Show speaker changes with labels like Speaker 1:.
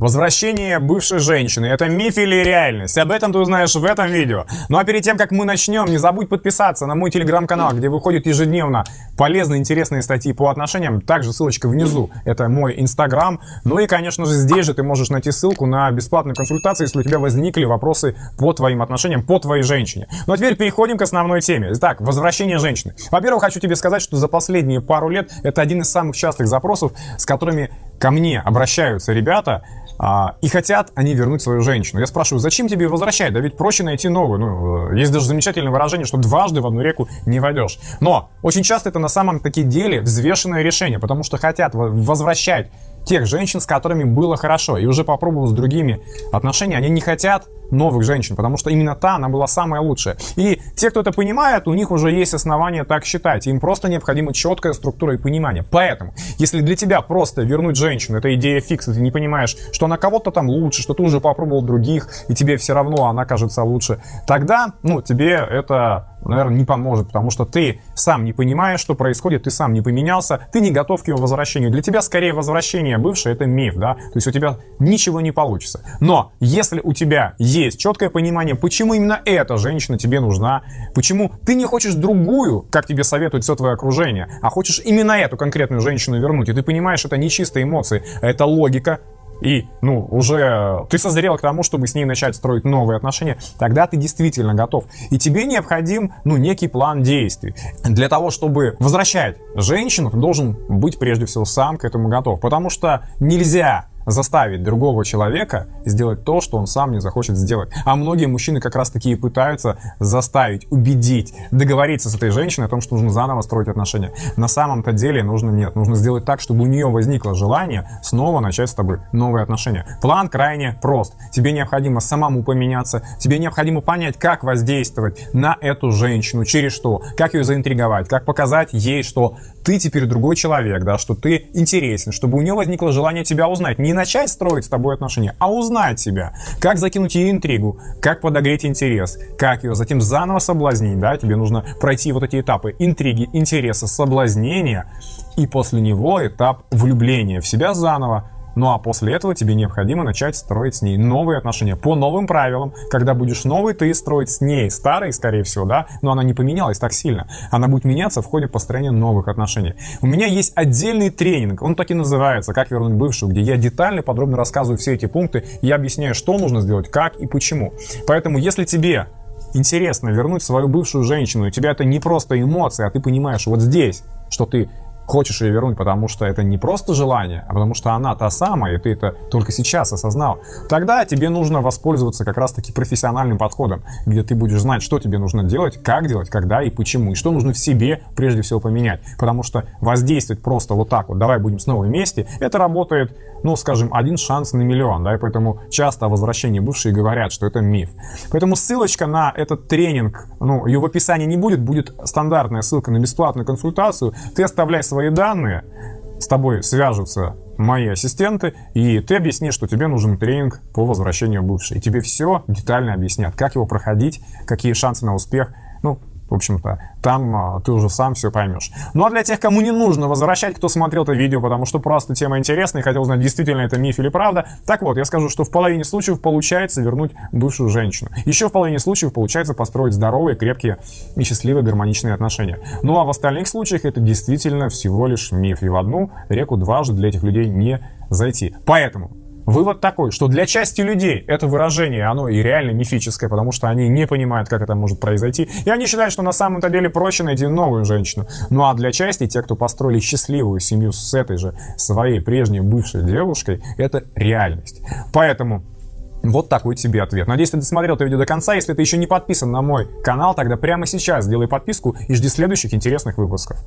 Speaker 1: Возвращение бывшей женщины – это миф или реальность? Об этом ты узнаешь в этом видео. Ну а перед тем, как мы начнем, не забудь подписаться на мой телеграм-канал, где выходят ежедневно полезные, интересные статьи по отношениям. Также ссылочка внизу – это мой инстаграм. Ну и, конечно же, здесь же ты можешь найти ссылку на бесплатную консультацию, если у тебя возникли вопросы по твоим отношениям, по твоей женщине. Ну а теперь переходим к основной теме. Итак, возвращение женщины. Во-первых, хочу тебе сказать, что за последние пару лет это один из самых частых запросов, с которыми ко мне обращаются ребята, а, и хотят они вернуть свою женщину. Я спрашиваю, зачем тебе возвращать? Да ведь проще найти новую. Ну, э, есть даже замечательное выражение, что дважды в одну реку не войдешь. Но очень часто это на самом таки деле взвешенное решение, потому что хотят возвращать тех женщин, с которыми было хорошо, и уже попробовал с другими отношения, они не хотят новых женщин, потому что именно та, она была самая лучшая. И те, кто это понимает, у них уже есть основания так считать. Им просто необходима четкая структура и понимание. Поэтому, если для тебя просто вернуть женщину, это идея фикс, ты не понимаешь, что она кого-то там лучше, что ты уже попробовал других, и тебе все равно она кажется лучше, тогда, ну, тебе это наверное, не поможет, потому что ты сам не понимаешь, что происходит, ты сам не поменялся, ты не готов к его возвращению. Для тебя скорее возвращение бывшее это миф, да, то есть у тебя ничего не получится. Но если у тебя четкое понимание, почему именно эта женщина тебе нужна, почему ты не хочешь другую, как тебе советует все твое окружение, а хочешь именно эту конкретную женщину вернуть, и ты понимаешь, это не чистые эмоции, это логика, и, ну, уже ты созрел к тому, чтобы с ней начать строить новые отношения, тогда ты действительно готов. И тебе необходим, ну, некий план действий. Для того, чтобы возвращать женщину, ты должен быть прежде всего сам к этому готов. Потому что нельзя заставить другого человека сделать то, что он сам не захочет сделать. А многие мужчины как раз таки и пытаются заставить, убедить, договориться с этой женщиной о том, что нужно заново строить отношения. На самом-то деле нужно нет. Нужно сделать так, чтобы у нее возникло желание снова начать с тобой новые отношения. План крайне прост. Тебе необходимо самому поменяться, тебе необходимо понять, как воздействовать на эту женщину, через что, как ее заинтриговать, как показать ей, что ты теперь другой человек, да, что ты интересен, чтобы у нее возникло желание тебя узнать. Не начать строить с тобой отношения, а узнать себя. Как закинуть ей интригу, как подогреть интерес, как ее затем заново соблазнить, да, тебе нужно пройти вот эти этапы интриги, интереса, соблазнения, и после него этап влюбления в себя заново, ну а после этого тебе необходимо начать строить с ней новые отношения по новым правилам. Когда будешь новый, ты строить с ней старый, скорее всего, да, но она не поменялась так сильно. Она будет меняться в ходе построения новых отношений. У меня есть отдельный тренинг, он так и называется «Как вернуть бывшую», где я детально, подробно рассказываю все эти пункты, я объясняю, что нужно сделать, как и почему. Поэтому, если тебе интересно вернуть свою бывшую женщину, у тебя это не просто эмоции, а ты понимаешь вот здесь, что ты хочешь ее вернуть, потому что это не просто желание, а потому что она та самая, и ты это только сейчас осознал, тогда тебе нужно воспользоваться как раз-таки профессиональным подходом, где ты будешь знать, что тебе нужно делать, как делать, когда и почему, и что нужно в себе прежде всего поменять. Потому что воздействовать просто вот так вот, давай будем снова вместе, это работает, ну, скажем, один шанс на миллион, да, и поэтому часто о возвращении бывшие говорят, что это миф. Поэтому ссылочка на этот тренинг, ну, ее в описании не будет, будет стандартная ссылка на бесплатную консультацию, ты оставляй свои свои данные, с тобой свяжутся мои ассистенты, и ты объяснишь, что тебе нужен тренинг по возвращению бывшей. И тебе все детально объяснят, как его проходить, какие шансы на успех. Ну, в общем-то, там а, ты уже сам все поймешь. Ну а для тех, кому не нужно возвращать, кто смотрел это видео, потому что просто тема интересная и хотел узнать, действительно это миф или правда, так вот, я скажу, что в половине случаев получается вернуть бывшую женщину. Еще в половине случаев получается построить здоровые, крепкие и счастливые гармоничные отношения. Ну а в остальных случаях это действительно всего лишь миф. И в одну реку дважды для этих людей не зайти. Поэтому Вывод такой, что для части людей это выражение, оно и реально мифическое, потому что они не понимают, как это может произойти. И они считают, что на самом-то деле проще найти новую женщину. Ну а для части, те, кто построили счастливую семью с этой же своей прежней бывшей девушкой, это реальность. Поэтому вот такой тебе ответ. Надеюсь, ты досмотрел это видео до конца. Если ты еще не подписан на мой канал, тогда прямо сейчас сделай подписку и жди следующих интересных выпусков.